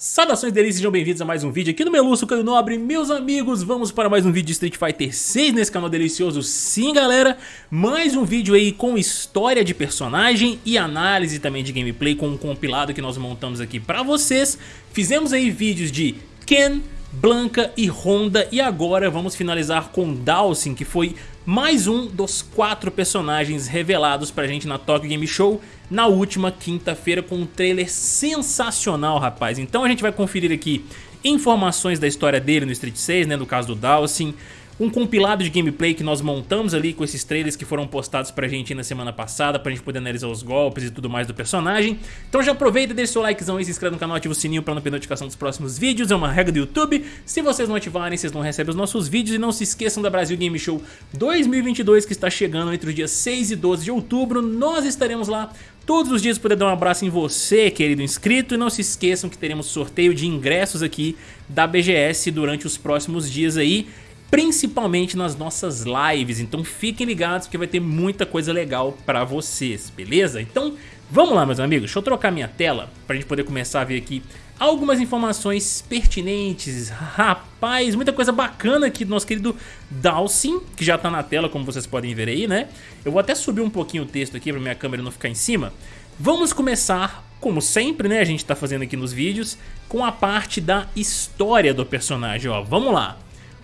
Saudações delícias, sejam bem-vindos a mais um vídeo aqui no Meluço Caio Nobre. Meus amigos, vamos para mais um vídeo de Street Fighter 6 nesse canal delicioso. Sim galera, mais um vídeo aí com história de personagem e análise também de gameplay Com um compilado que nós montamos aqui pra vocês. Fizemos aí vídeos de Ken, Blanca e Honda E agora vamos finalizar com Dawson que foi mais um dos quatro personagens revelados pra gente na Tokyo Game Show na última quinta-feira com um trailer sensacional, rapaz. Então a gente vai conferir aqui informações da história dele no Street 6, né, no caso do Dawson, um compilado de gameplay que nós montamos ali com esses trailers que foram postados pra gente na semana passada, pra gente poder analisar os golpes e tudo mais do personagem. Então já aproveita, deixa seu likezão aí, se inscreve no canal, ativa o sininho pra não perder notificação dos próximos vídeos, é uma regra do YouTube. Se vocês não ativarem, vocês não recebem os nossos vídeos e não se esqueçam da Brasil Game Show 2022 que está chegando entre os dias 6 e 12 de outubro. Nós estaremos lá todos os dias poder dar um abraço em você, querido inscrito, e não se esqueçam que teremos sorteio de ingressos aqui da BGS durante os próximos dias aí, principalmente nas nossas lives, então fiquem ligados porque vai ter muita coisa legal pra vocês, beleza? Então vamos lá meus amigos, deixa eu trocar minha tela pra gente poder começar a ver aqui algumas informações pertinentes, rapaz, muita coisa bacana aqui do nosso querido Dawson, que já tá na tela como vocês podem ver aí, né? Eu vou até subir um pouquinho o texto aqui pra minha câmera não ficar em cima. Vamos começar, como sempre, né, a gente tá fazendo aqui nos vídeos, com a parte da história do personagem, ó, vamos lá.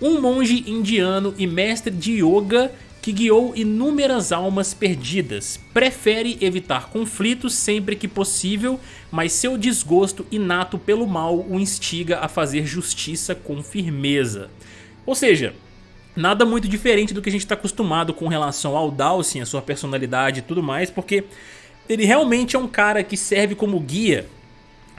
Um monge indiano e mestre de yoga que guiou inúmeras almas perdidas. Prefere evitar conflitos sempre que possível, mas seu desgosto inato pelo mal o instiga a fazer justiça com firmeza. Ou seja, nada muito diferente do que a gente está acostumado com relação ao Dawson, a sua personalidade e tudo mais, porque ele realmente é um cara que serve como guia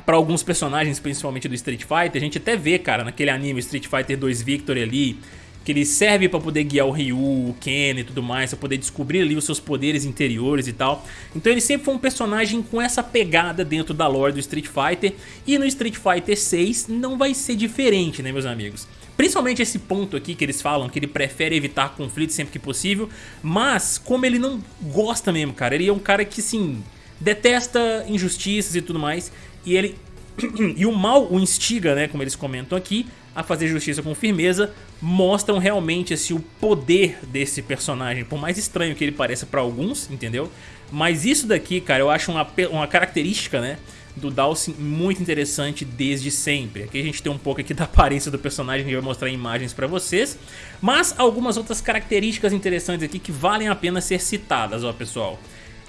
para alguns personagens, principalmente do Street Fighter. A gente até vê, cara, naquele anime Street Fighter 2 Victory ali, que ele serve para poder guiar o Ryu, o Ken e tudo mais, para poder descobrir ali os seus poderes interiores e tal. Então ele sempre foi um personagem com essa pegada dentro da lore do Street Fighter e no Street Fighter 6 não vai ser diferente, né, meus amigos? Principalmente esse ponto aqui que eles falam que ele prefere evitar conflitos sempre que possível, mas como ele não gosta mesmo, cara, ele é um cara que, sim, detesta injustiças e tudo mais, e ele e o mal o instiga, né, como eles comentam aqui, a fazer justiça com firmeza, mostram realmente assim, o poder desse personagem, por mais estranho que ele pareça para alguns, entendeu? Mas isso daqui, cara, eu acho uma, uma característica, né, do Dawson muito interessante desde sempre. Aqui a gente tem um pouco aqui da aparência do personagem que vai mostrar imagens para vocês, mas algumas outras características interessantes aqui que valem a pena ser citadas, ó, pessoal.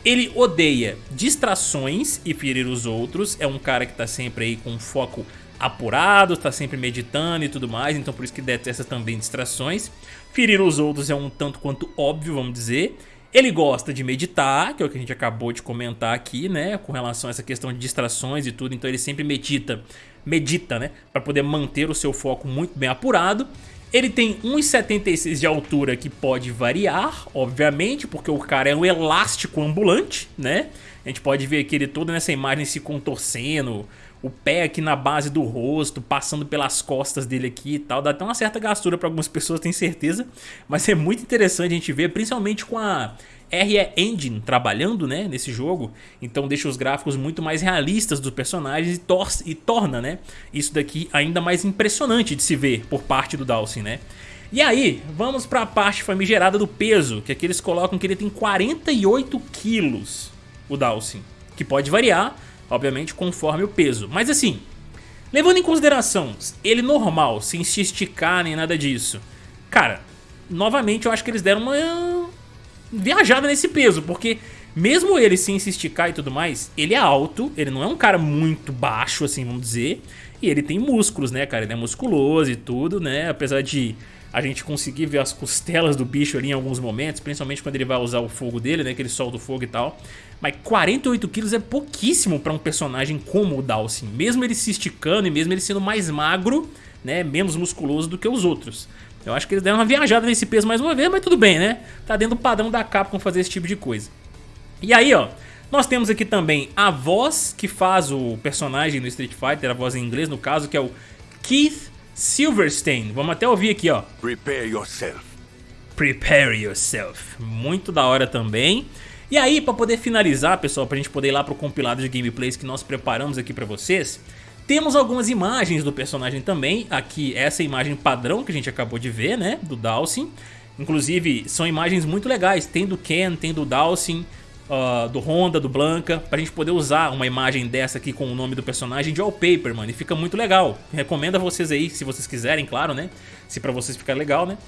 Ele odeia distrações e ferir os outros, é um cara que tá sempre aí com foco apurado, tá sempre meditando e tudo mais, então por isso que detesta também distrações. Ferir os outros é um tanto quanto óbvio, vamos dizer. Ele gosta de meditar, que é o que a gente acabou de comentar aqui, né, com relação a essa questão de distrações e tudo, então ele sempre medita, medita, né, para poder manter o seu foco muito bem apurado. Ele tem 1,76 de altura que pode variar, obviamente, porque o cara é um elástico ambulante, né? A gente pode ver aqui ele todo nessa imagem se contorcendo, o pé aqui na base do rosto, passando pelas costas dele aqui e tal. Dá até uma certa gastura para algumas pessoas, tenho certeza. Mas é muito interessante a gente ver, principalmente com a RE Engine trabalhando né, nesse jogo, então deixa os gráficos muito mais realistas dos personagens e, tor e torna né, isso daqui ainda mais impressionante de se ver por parte do Dawson. Né? E aí, vamos para a parte famigerada do peso, que aqui eles colocam que ele tem 48 quilos, o Dawson, que pode variar, obviamente, conforme o peso. Mas assim, levando em consideração ele normal, sem se esticar nem nada disso, cara, novamente eu acho que eles deram uma viajada nesse peso, porque mesmo ele sem se esticar e tudo mais, ele é alto, ele não é um cara muito baixo, assim, vamos dizer, e ele tem músculos, né, cara, ele é musculoso e tudo, né, apesar de a gente conseguir ver as costelas do bicho ali em alguns momentos, principalmente quando ele vai usar o fogo dele, né, que ele solta o fogo e tal. Mas 48 quilos é pouquíssimo para um personagem como o Dawson, mesmo ele se esticando e mesmo ele sendo mais magro, né, menos musculoso do que os outros. Eu acho que eles deram uma viajada nesse peso mais uma vez, mas tudo bem, né? Tá dentro do padrão da Capcom fazer esse tipo de coisa. E aí, ó, nós temos aqui também a voz que faz o personagem no Street Fighter, a voz em inglês no caso, que é o Keith Silverstein. Vamos até ouvir aqui, ó. Prepare yourself. Prepare yourself. Muito da hora também. E aí, para poder finalizar, pessoal, pra gente poder ir lá pro compilado de gameplays que nós preparamos aqui pra vocês, Temos algumas imagens do personagem também, aqui essa imagem padrão que a gente acabou de ver, né, do Dawson. Inclusive, são imagens muito legais, tem do Ken, tem do Dawson, uh, do Honda, do Blanca, pra gente poder usar uma imagem dessa aqui com o nome do personagem de wallpaper, mano, e fica muito legal. Recomendo a vocês aí, se vocês quiserem, claro, né, se pra vocês ficar legal, né,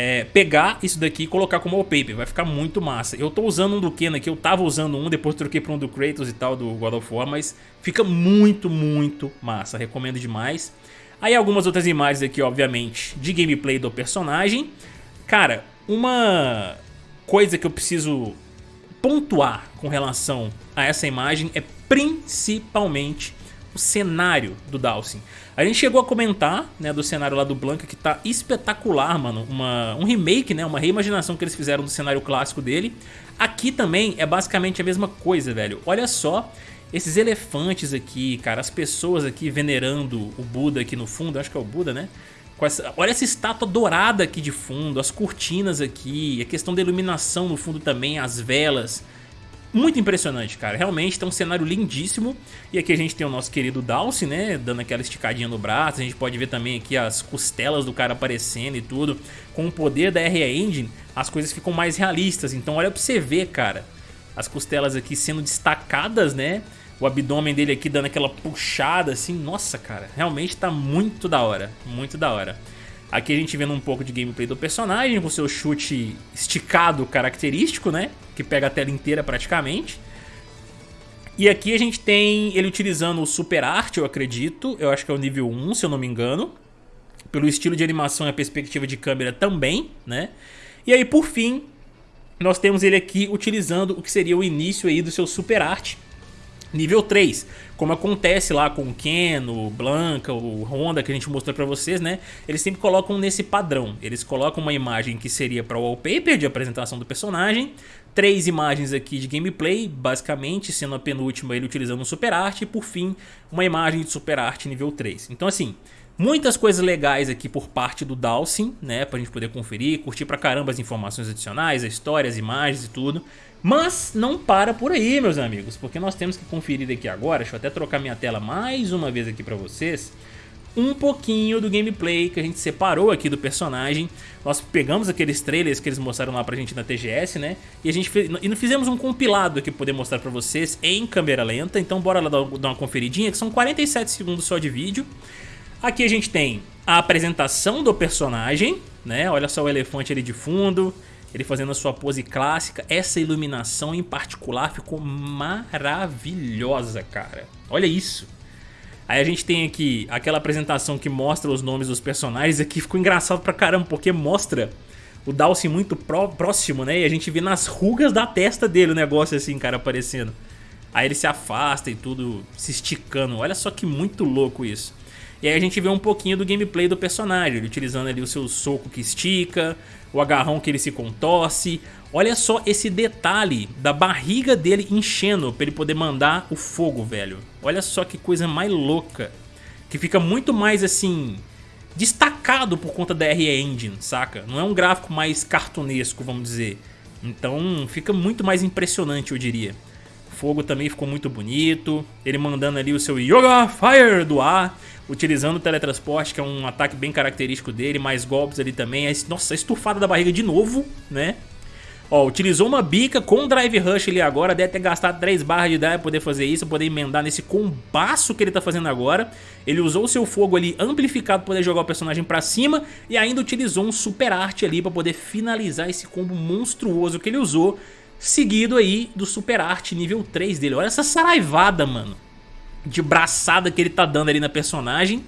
é, pegar isso daqui e colocar como wallpaper, vai ficar muito massa. Eu tô usando um do Ken aqui, eu tava usando um, depois troquei pra um do Kratos e tal, do God of War, mas fica muito, muito massa, recomendo demais. Aí algumas outras imagens aqui, obviamente, de gameplay do personagem. Cara, uma coisa que eu preciso pontuar com relação a essa imagem é principalmente cenário do Dawson. A gente chegou a comentar, né, do cenário lá do Blanca que tá espetacular, mano. Uma, um remake, né, uma reimaginação que eles fizeram do cenário clássico dele. Aqui também é basicamente a mesma coisa, velho. Olha só esses elefantes aqui, cara, as pessoas aqui venerando o Buda aqui no fundo, acho que é o Buda, né? Essa, olha essa estátua dourada aqui de fundo, as cortinas aqui, a questão da iluminação no fundo também, as velas. Muito impressionante, cara. Realmente tem um cenário lindíssimo. E aqui a gente tem o nosso querido Dalcy, né? Dando aquela esticadinha no braço. A gente pode ver também aqui as costelas do cara aparecendo e tudo. Com o poder da RE Engine, as coisas ficam mais realistas. Então olha pra você ver, cara. As costelas aqui sendo destacadas, né? O abdômen dele aqui dando aquela puxada assim. Nossa, cara. Realmente tá muito da hora. Muito da hora. Aqui a gente vendo um pouco de gameplay do personagem, com seu chute esticado característico, né? Que pega a tela inteira praticamente. E aqui a gente tem ele utilizando o Super Art, eu acredito. Eu acho que é o nível 1, se eu não me engano. Pelo estilo de animação e a perspectiva de câmera também, né? E aí, por fim, nós temos ele aqui utilizando o que seria o início aí do seu Super Art, nível 3, como acontece lá com o Ken, o Blanca, o Honda que a gente mostrou pra vocês, né? Eles sempre colocam nesse padrão, eles colocam uma imagem que seria para o wallpaper de apresentação do personagem, três imagens aqui de gameplay, basicamente sendo a penúltima ele utilizando o Super Art e por fim uma imagem de Super Art nível 3. Então assim, Muitas coisas legais aqui por parte do Dawson, né? Pra gente poder conferir, curtir pra caramba as informações adicionais, a história, as imagens e tudo. Mas não para por aí, meus amigos, porque nós temos que conferir aqui agora, deixa eu até trocar minha tela mais uma vez aqui pra vocês, um pouquinho do gameplay que a gente separou aqui do personagem. Nós pegamos aqueles trailers que eles mostraram lá pra gente na TGS, né? E a gente fez, e fizemos um compilado aqui pra poder mostrar pra vocês em câmera lenta, então bora lá dar uma conferidinha, que são 47 segundos só de vídeo. Aqui a gente tem a apresentação do personagem, né? Olha só o elefante ali de fundo, ele fazendo a sua pose clássica. Essa iluminação em particular ficou maravilhosa, cara. Olha isso. Aí a gente tem aqui aquela apresentação que mostra os nomes dos personagens. Aqui ficou engraçado pra caramba, porque mostra o Dalcy muito pró próximo, né? E a gente vê nas rugas da testa dele o negócio assim, cara, aparecendo. Aí ele se afasta e tudo se esticando. Olha só que muito louco isso. E aí a gente vê um pouquinho do gameplay do personagem, ele utilizando ali o seu soco que estica, o agarrão que ele se contorce. Olha só esse detalhe da barriga dele enchendo para ele poder mandar o fogo, velho. Olha só que coisa mais louca. Que fica muito mais assim destacado por conta da RE Engine, saca? Não é um gráfico mais cartunesco, vamos dizer. Então fica muito mais impressionante, eu diria. O fogo também ficou muito bonito. Ele mandando ali o seu Yoga Fire do ar utilizando o teletransporte, que é um ataque bem característico dele, mais golpes ali também. Nossa, estufada da barriga de novo, né? Ó, utilizou uma bica com Drive Rush ali agora, deve ter gastado 3 barras de dano pra poder fazer isso, poder emendar nesse combaço que ele tá fazendo agora. Ele usou o seu fogo ali amplificado pra poder jogar o personagem pra cima e ainda utilizou um Super Arte ali pra poder finalizar esse combo monstruoso que ele usou, seguido aí do Super Arte nível 3 dele. Olha essa saraivada, mano de braçada que ele tá dando ali na personagem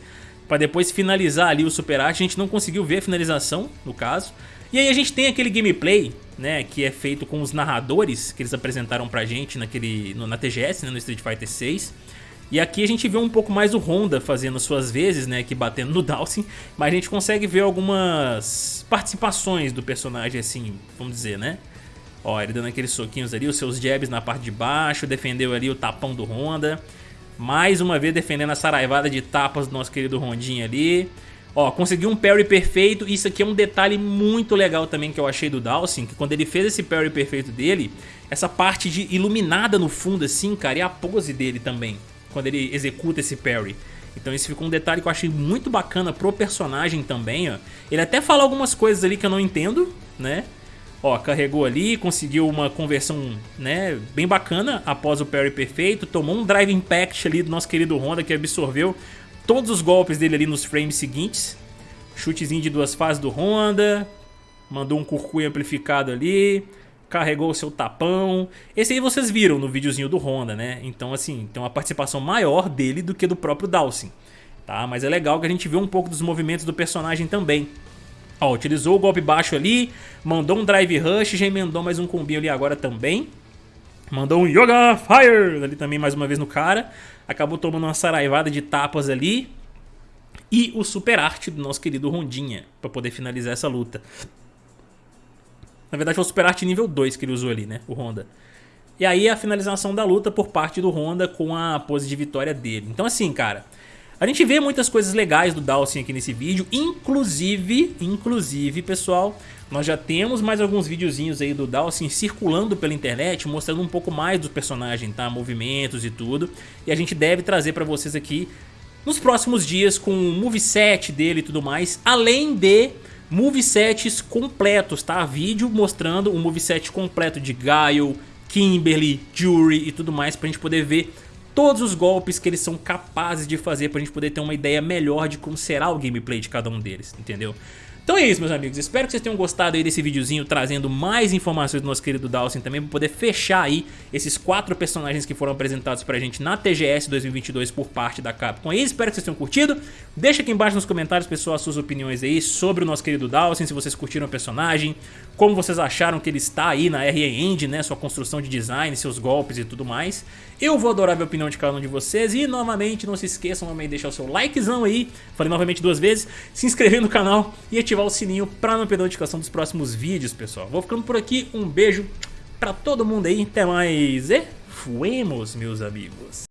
para depois finalizar ali o Super Art. A gente não conseguiu ver a finalização, no caso. E aí a gente tem aquele gameplay, né, que é feito com os narradores que eles apresentaram pra gente naquele, no, na TGS, né, no Street Fighter 6. E aqui a gente vê um pouco mais o Honda fazendo suas vezes, né, aqui batendo no Dawson, mas a gente consegue ver algumas participações do personagem assim, vamos dizer, né? Ó, ele dando aqueles soquinhos ali, os seus jabs na parte de baixo, defendeu ali o tapão do Honda. Mais uma vez defendendo a saraivada de tapas do nosso querido Rondinho ali. Ó, conseguiu um parry perfeito. Isso aqui é um detalhe muito legal também que eu achei do Dawson. Que quando ele fez esse parry perfeito dele, essa parte de iluminada no fundo assim, cara, e a pose dele também. quando ele executa esse parry. Então esse ficou um detalhe que eu achei muito bacana pro personagem também, ó. Ele até fala algumas coisas ali que eu não entendo, né? Ó, carregou ali, conseguiu uma conversão, né, bem bacana após o parry perfeito, tomou um drive impact ali do nosso querido Honda que absorveu todos os golpes dele ali nos frames seguintes. Chutezinho de duas fases do Honda, mandou um curcuio amplificado ali, carregou o seu tapão. Esse aí vocês viram no videozinho do Honda, né? Então, assim, tem uma participação maior dele do que do próprio Dawson. Tá? Mas é legal que a gente vê um pouco dos movimentos do personagem também. Ó, utilizou o golpe baixo ali, mandou um Drive Rush, já emendou mais um combinho ali agora também. Mandou um Yoga Fire ali também mais uma vez no cara. Acabou tomando uma saraivada de tapas ali. E o Super Arte do nosso querido Rondinha, para poder finalizar essa luta. Na verdade foi o Super Arte nível 2 que ele usou ali, né? O Honda. E aí a finalização da luta por parte do Honda com a pose de vitória dele. Então assim, cara... A gente vê muitas coisas legais do Dawson aqui nesse vídeo, inclusive, inclusive, pessoal, nós já temos mais alguns videozinhos aí do Dawson circulando pela internet, mostrando um pouco mais do personagem, tá? Movimentos e tudo. E a gente deve trazer pra vocês aqui nos próximos dias com o moveset dele e tudo mais, além de movesets completos, tá? Vídeo mostrando o moveset completo de Gaio, Kimberly, Jury e tudo mais pra gente poder ver todos os golpes que eles são capazes de fazer pra gente poder ter uma ideia melhor de como será o gameplay de cada um deles, entendeu? Então é isso, meus amigos. Espero que vocês tenham gostado aí desse videozinho trazendo mais informações do nosso querido Dawson também para poder fechar aí esses quatro personagens que foram apresentados pra gente na TGS 2022 por parte da Capcom. E espero que vocês tenham curtido. Deixa aqui embaixo nos comentários, pessoal, as suas opiniões aí sobre o nosso querido Dawson, se vocês curtiram o personagem, como vocês acharam que ele está aí na RE Engine, né, sua construção de design, seus golpes e tudo mais. Eu vou adorar ver a opinião de cada um de vocês e novamente não se esqueçam também de deixar o seu likezão aí, falei novamente duas vezes, se inscrever no canal e ativar ativar o sininho para não perder a notificação dos próximos vídeos, pessoal. Vou ficando por aqui, um beijo para todo mundo aí, até mais e fuemos, meus amigos.